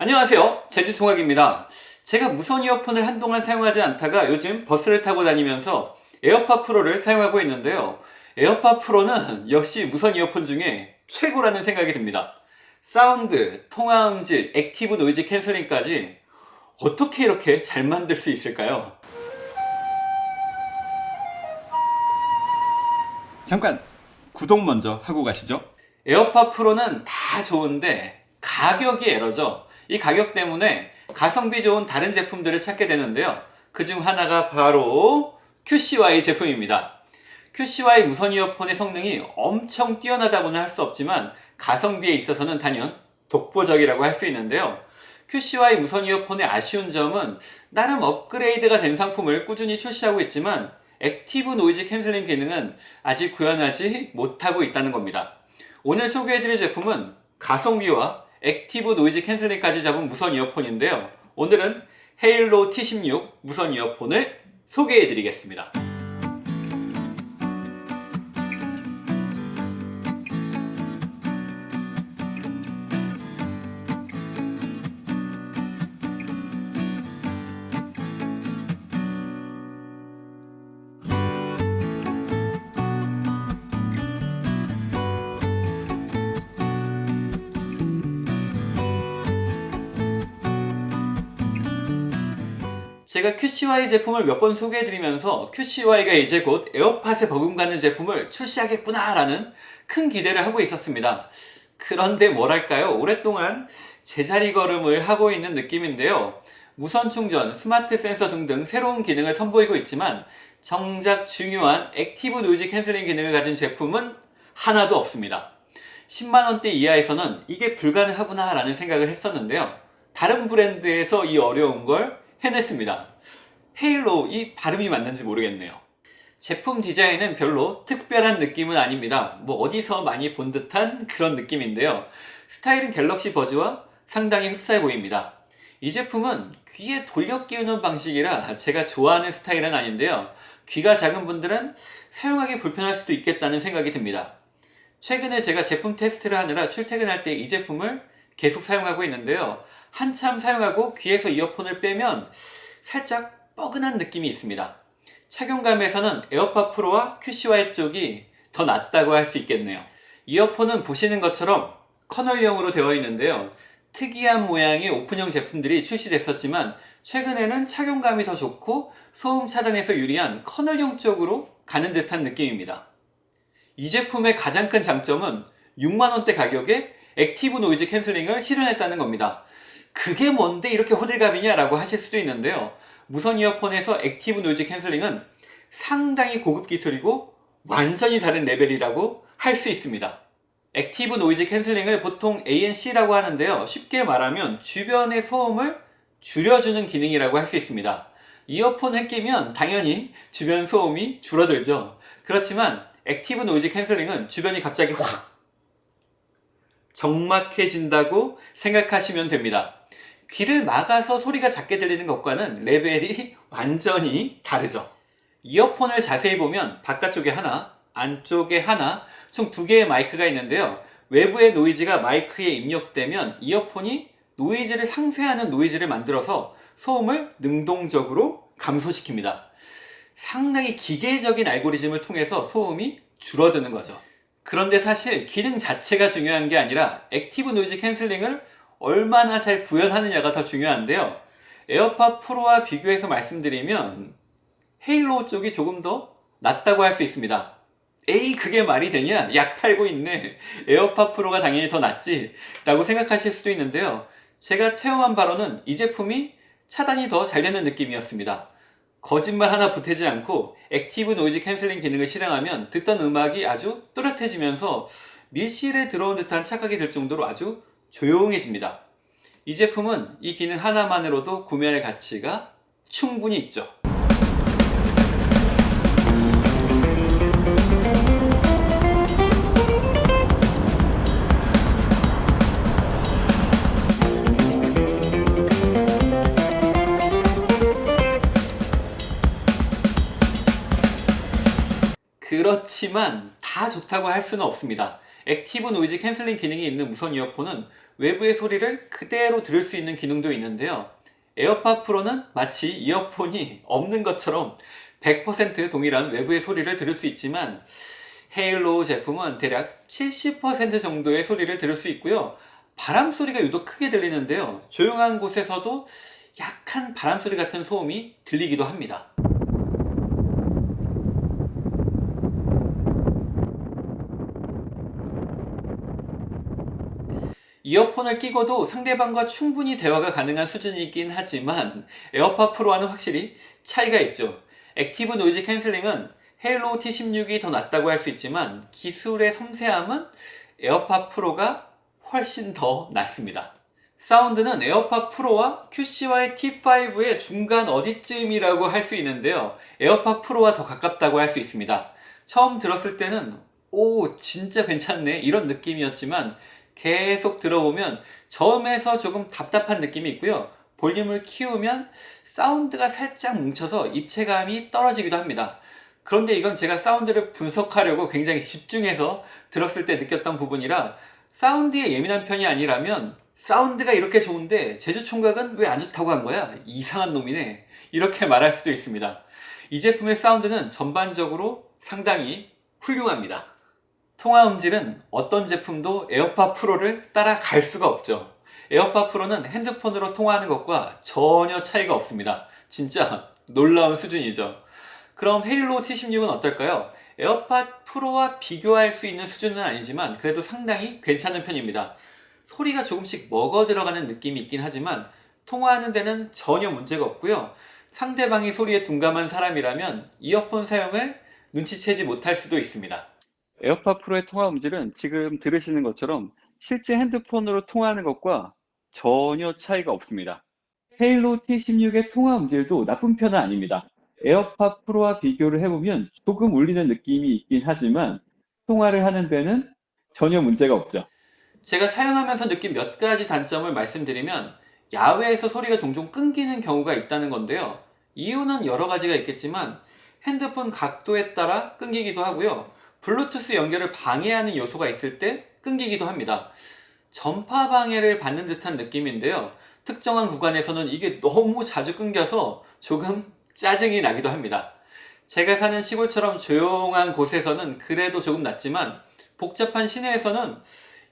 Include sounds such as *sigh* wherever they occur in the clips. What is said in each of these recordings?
안녕하세요. 제주총각입니다. 제가 무선 이어폰을 한동안 사용하지 않다가 요즘 버스를 타고 다니면서 에어팟 프로를 사용하고 있는데요. 에어팟 프로는 역시 무선 이어폰 중에 최고라는 생각이 듭니다. 사운드, 통화 음질, active noise canceling까지 어떻게 이렇게 잘 만들 수 있을까요? 잠깐 구독 먼저 하고 가시죠. 에어팟 프로는 다 좋은데 가격이 에러죠 이 가격 때문에 가성비 좋은 다른 제품들을 찾게 되는데요. 그 중 하나가 바로 QCY 제품입니다. QCY 무선 이어폰의 성능이 엄청 뛰어나다고는 할 수 없지만 가성비에 있어서는 단연 독보적이라고 할 수 있는데요. QCY 무선 이어폰의 아쉬운 점은 나름 업그레이드가 된 상품을 꾸준히 출시하고 있지만 active noise canceling 기능은 아직 구현하지 못하고 있다는 겁니다. 오늘 소개해드릴 제품은 가성비와 active noise canceling까지 잡은 무선 이어폰인데요. 오늘은 헤일로 T16 무선 이어폰을 소개해 드리겠습니다 제가 QCY 제품을 몇 번 소개해드리면서 QCY가 이제 곧 에어팟에 버금가는 제품을 출시하겠구나 라는 큰 기대를 하고 있었습니다. 그런데 뭐랄까요? 오랫동안 제자리 걸음을 하고 있는 느낌인데요. 무선 충전, 스마트 센서 등등 새로운 기능을 선보이고 있지만 정작 중요한 active noise canceling 기능을 가진 제품은 하나도 없습니다. 10만원대 이하에서는 이게 불가능하구나 라는 생각을 했었는데요. 다른 브랜드에서 이 어려운 걸 해냈습니다. 헤일로 이 발음이 맞는지 모르겠네요. 제품 디자인은 별로 특별한 느낌은 아닙니다. 뭐 어디서 많이 본 듯한 그런 느낌인데요. 스타일은 갤럭시 버즈와 상당히 흡사해 보입니다. 이 제품은 귀에 돌려 끼우는 방식이라 제가 좋아하는 스타일은 아닌데요. 귀가 작은 분들은 사용하기 불편할 수도 있겠다는 생각이 듭니다. 최근에 제가 제품 테스트를 하느라 출퇴근할 때 이 제품을 계속 사용하고 있는데요. 한참 사용하고 귀에서 이어폰을 빼면 살짝 뻐근한 느낌이 있습니다. 착용감에서는 에어팟 프로와 QCY 쪽이 더 낫다고 할 수 있겠네요. 이어폰은 보시는 것처럼 canal형으로 되어 있는데요. 특이한 모양의 오픈형 제품들이 출시됐었지만 최근에는 착용감이 더 좋고 소음 차단에서 유리한 canal형 쪽으로 가는 듯한 느낌입니다. 이 제품의 가장 큰 장점은 6만원대 가격에 active noise canceling을 실현했다는 겁니다. 그게 뭔데 이렇게 호들갑이냐 라고 하실 수도 있는데요. 무선 이어폰에서 active noise canceling은 상당히 고급 기술이고 완전히 다른 레벨이라고 할 수 있습니다. active noise canceling을 보통 ANC라고 하는데요. 쉽게 말하면 주변의 소음을 줄여주는 기능이라고 할 수 있습니다. 이어폰을 끼면 당연히 주변 소음이 줄어들죠. 그렇지만 active noise canceling은 주변이 갑자기 확 적막해진다고 생각하시면 됩니다 귀를 막아서 소리가 작게 들리는 것과는 레벨이 완전히 다르죠. 이어폰을 자세히 보면 바깥쪽에 하나 안쪽에 하나 총 두 개의 마이크가 있는데요. 외부의 노이즈가 마이크에 입력되면 이어폰이 노이즈를 상쇄하는 노이즈를 만들어서 소음을 능동적으로 감소시킵니다. 상당히 기계적인 알고리즘을 통해서 소음이 줄어드는 거죠. 그런데 사실 기능 자체가 중요한 게 아니라 active noise cancelling을 얼마나 잘 구현하느냐가 더 중요한데요. 에어팟 프로와 비교해서 말씀드리면 헤일로 쪽이 조금 더 낫다고 할 수 있습니다. 에이 그게 말이 되냐? 약 팔고 있네. 에어팟 프로가 당연히 더 낫지 라고 생각하실 수도 있는데요. 제가 체험한 바로는 이 제품이 차단이 더 잘 되는 느낌이었습니다. 거짓말 하나 보태지 않고 active noise cancelling 기능을 실행하면 듣던 음악이 아주 또렷해지면서 밀실에 들어온 듯한 착각이 들 정도로 아주 조용해집니다. 이 제품은 이 기능 하나만으로도 구매할 가치가 충분히 있죠. 그렇지만 다 좋다고 할 수는 없습니다. active noise cancelling 기능이 있는 무선 이어폰은 외부의 소리를 그대로 들을 수 있는 기능도 있는데요. 에어팟 프로는 마치 이어폰이 없는 것처럼 100% 동일한 외부의 소리를 들을 수 있지만 헤일로 제품은 대략 70% 정도의 소리를 들을 수 있고요. 바람 소리가 유독 크게 들리는데요. 조용한 곳에서도 약한 바람 소리 같은 소음이 들리기도 합니다. 이어폰을 끼고도 상대방과 충분히 대화가 가능한 수준이긴 하지만 에어팟 프로와는 확실히 차이가 있죠. active noise cancelling은 헤일로 T16이 더 낫다고 할 수 있지만 기술의 섬세함은 에어팟 프로가 훨씬 더 낫습니다. 사운드는 에어팟 프로와 QCY T5의 중간 어디쯤이라고 할 수 있는데요. 에어팟 프로와 더 가깝다고 할 수 있습니다. 처음 들었을 때는 오 진짜 괜찮네 이런 느낌이었지만 계속 들어보면 처음에서 조금 답답한 느낌이 있고요. 볼륨을 키우면 사운드가 살짝 뭉쳐서 입체감이 떨어지기도 합니다. 그런데 이건 제가 사운드를 분석하려고 굉장히 집중해서 들었을 때 느꼈던 부분이라 사운드에 예민한 편이 아니라면 사운드가 이렇게 좋은데 제주 총각은 왜 안 좋다고 한 거야? 이상한 놈이네. 이렇게 말할 수도 있습니다. 이 제품의 사운드는 전반적으로 상당히 훌륭합니다. 통화 음질은 어떤 제품도 에어팟 프로를 따라갈 수가 없죠. 에어팟 프로는 핸드폰으로 통화하는 것과 전혀 차이가 없습니다. 진짜 *laughs* 놀라운 수준이죠. 그럼 헤일로 T16은 어떨까요? 에어팟 프로와 비교할 수 있는 수준은 아니지만 그래도 상당히 괜찮은 편입니다. 소리가 조금씩 먹어 들어가는 느낌이 있긴 하지만 통화하는 데는 전혀 문제가 없고요. 상대방이 소리에 둔감한 사람이라면 이어폰 사용을 눈치채지 못할 수도 있습니다. 에어팟 프로의 통화 음질은 지금 들으시는 것처럼 실제 핸드폰으로 통화하는 것과 전혀 차이가 없습니다. 헤일로 T16의 통화 음질도 나쁜 편은 아닙니다. 에어팟 프로와 비교를 해보면 조금 울리는 느낌이 있긴 하지만 통화를 하는 데는 전혀 문제가 없죠. 제가 사용하면서 느낀 몇 가지 단점을 말씀드리면 야외에서 소리가 종종 끊기는 경우가 있다는 건데요. 이유는 여러 가지가 있겠지만 핸드폰 각도에 따라 끊기기도 하고요. 블루투스 연결을 방해하는 요소가 있을 때 끊기기도 합니다. 전파 방해를 받는 듯한 느낌인데요. 특정한 구간에서는 이게 너무 자주 끊겨서 조금 짜증이 나기도 합니다. 제가 사는 시골처럼 조용한 곳에서는 그래도 조금 낫지만 복잡한 시내에서는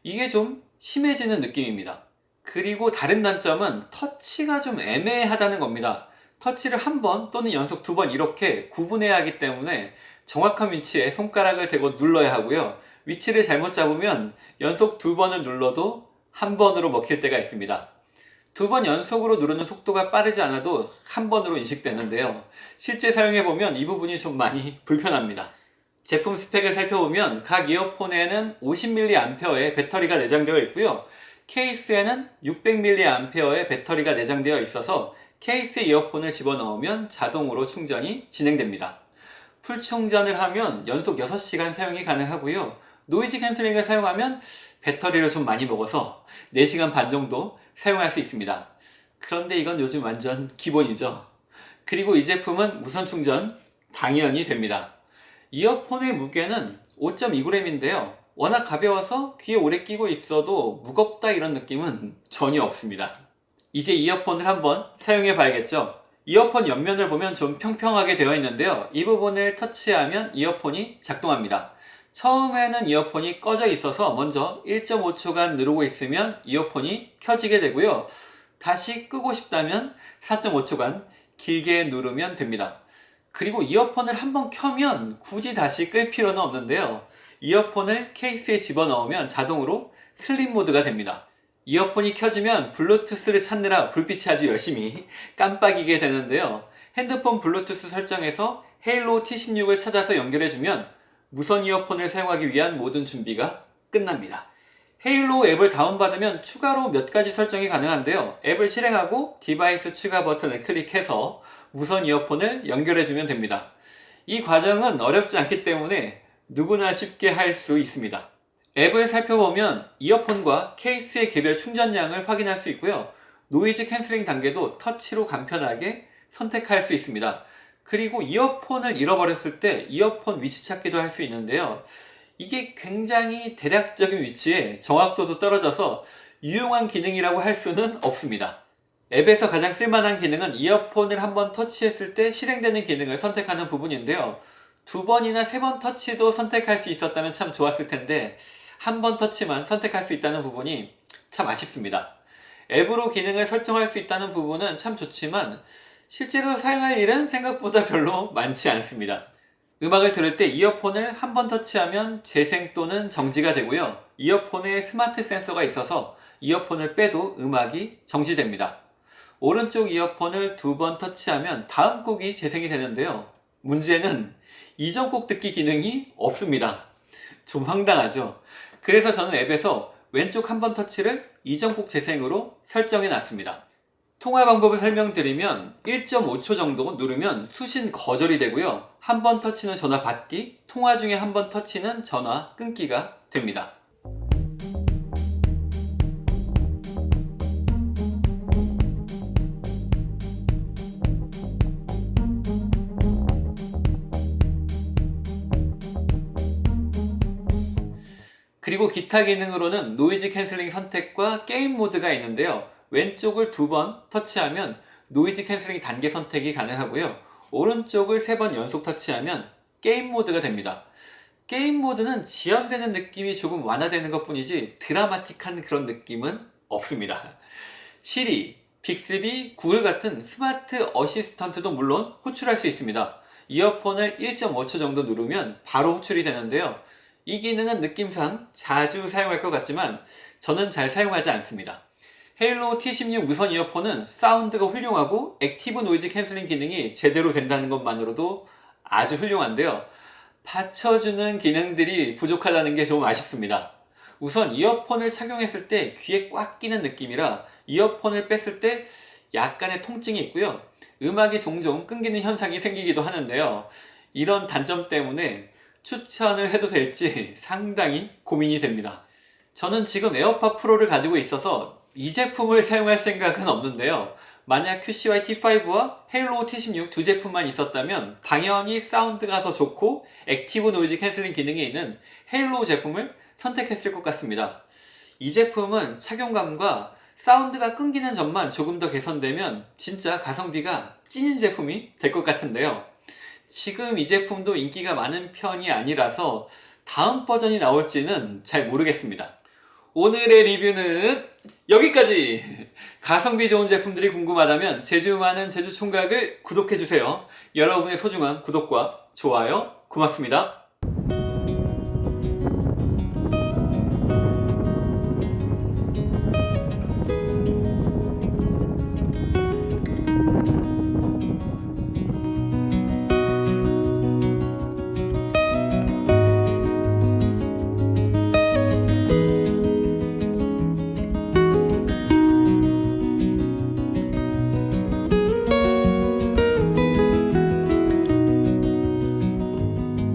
이게 좀 심해지는 느낌입니다. 그리고 다른 단점은 터치가 좀 애매하다는 겁니다. 터치를 한 번 또는 연속 두 번 이렇게 구분해야 하기 때문에 정확한 위치에 손가락을 대고 눌러야 하고요. 위치를 잘못 잡으면 연속 두 번을 눌러도 한 번으로 먹힐 때가 있습니다. 두 번 연속으로 누르는 속도가 빠르지 않아도 한 번으로 인식되는데요. 실제 사용해보면 이 부분이 좀 많이 불편합니다. 제품 스펙을 살펴보면 각 이어폰에는 50mAh의 배터리가 내장되어 있고요. 케이스에는 600mAh의 배터리가 내장되어 있어서 케이스에 이어폰을 집어넣으면 자동으로 충전이 진행됩니다. full 충전을 하면 연속 6시간 사용이 가능하고요. noise cancelling을 사용하면 배터리를 좀 많이 먹어서 4시간 반 정도 사용할 수 있습니다. 그런데 이건 요즘 완전 기본이죠. 그리고 이 제품은 무선 충전 당연히 됩니다. 이어폰의 무게는 5.2g인데요. 워낙 가벼워서 귀에 오래 끼고 있어도 무겁다 이런 느낌은 전혀 없습니다. 이제 이어폰을 한번 사용해 봐야겠죠. 이어폰 옆면을 보면 좀 평평하게 되어 있는데요. 이 부분을 터치하면 이어폰이 작동합니다. 처음에는 이어폰이 꺼져 있어서 먼저 1.5초간 누르고 있으면 이어폰이 켜지게 되고요. 다시 끄고 싶다면 4.5초간 길게 누르면 됩니다. 그리고 이어폰을 한번 켜면 굳이 다시 끌 필요는 없는데요. 이어폰을 케이스에 집어넣으면 자동으로 슬립 모드가 됩니다. 이어폰이 켜지면 블루투스를 찾느라 불빛이 아주 열심히 깜빡이게 되는데요. 핸드폰 블루투스 설정에서 헤일로 T16을 찾아서 연결해주면 무선 이어폰을 사용하기 위한 모든 준비가 끝납니다. 헤일로 앱을 다운받으면 추가로 몇 가지 설정이 가능한데요. 앱을 실행하고 디바이스 추가 버튼을 클릭해서 무선 이어폰을 연결해주면 됩니다. 이 과정은 어렵지 않기 때문에 누구나 쉽게 할 수 있습니다. 앱을 살펴보면 이어폰과 케이스의 개별 충전량을 확인할 수 있고요. noise cancelling 단계도 터치로 간편하게 선택할 수 있습니다. 그리고 이어폰을 잃어버렸을 때 이어폰 위치 찾기도 할 수 있는데요. 이게 굉장히 대략적인 위치에 정확도도 떨어져서 유용한 기능이라고 할 수는 없습니다. 앱에서 가장 쓸만한 기능은 이어폰을 한번 터치했을 때 실행되는 기능을 선택하는 부분인데요. 두 번이나 세 번 터치도 선택할 수 있었다면 참 좋았을 텐데 한 번 터치만 선택할 수 있다는 부분이 참 아쉽습니다. 앱으로 기능을 설정할 수 있다는 부분은 참 좋지만 실제로 사용할 일은 생각보다 별로 많지 않습니다. 음악을 들을 때 이어폰을 한 번 터치하면 재생 또는 정지가 되고요. 이어폰에 스마트 센서가 있어서 이어폰을 빼도 음악이 정지됩니다. 오른쪽 이어폰을 두 번 터치하면 다음 곡이 재생이 되는데요. 문제는 이전 곡 듣기 기능이 없습니다. 좀 황당하죠? 그래서 저는 앱에서 왼쪽 한 번 터치를 이전 곡 재생으로 설정해 놨습니다. 통화 방법을 설명드리면 1.5초 정도 누르면 수신 거절이 되고요. 한 번 터치는 전화 받기, 통화 중에 한 번 터치는 전화 끊기가 됩니다. 그리고 기타 기능으로는 noise cancelling 선택과 게임 모드가 있는데요. 왼쪽을 두 번 터치하면 noise cancelling 단계 선택이 가능하고요. 오른쪽을 세 번 연속 터치하면 게임 모드가 됩니다. 게임 모드는 지연되는 느낌이 조금 완화되는 것 뿐이지 드라마틱한 그런 느낌은 없습니다. 시리, 빅스비, 구글 같은 smart assistant도 물론 호출할 수 있습니다. 이어폰을 1.5초 정도 누르면 바로 호출이 되는데요. 이 기능은 느낌상 자주 사용할 것 같지만 저는 잘 사용하지 않습니다. 헤일로 T16 무선 이어폰은 사운드가 훌륭하고 active noise cancelling 기능이 제대로 된다는 것만으로도 아주 훌륭한데요. 받쳐주는 기능들이 부족하다는 게 좀 아쉽습니다. 우선 이어폰을 착용했을 때 귀에 꽉 끼는 느낌이라 이어폰을 뺐을 때 약간의 통증이 있고요. 음악이 종종 끊기는 현상이 생기기도 하는데요. 이런 단점 때문에 추천을 해도 될지 *laughs* 상당히 고민이 됩니다. 저는 지금 에어팟 프로를 가지고 있어서 이 제품을 사용할 생각은 없는데요. 만약 QCY T5와 헤일로 T16 두 제품만 있었다면 당연히 사운드가 더 좋고 active noise cancelling 기능이 있는 헤일로 제품을 선택했을 것 같습니다. 이 제품은 착용감과 사운드가 끊기는 점만 조금 더 개선되면 진짜 가성비가 찐인 제품이 될 것 같은데요. 지금 이 제품도 인기가 많은 편이 아니라서 다음 버전이 나올지는 잘 모르겠습니다. 오늘의 리뷰는 여기까지! 가성비 좋은 제품들이 궁금하다면 제주 많은 제주 총각을 구독해주세요. 여러분의 소중한 구독과 좋아요 고맙습니다.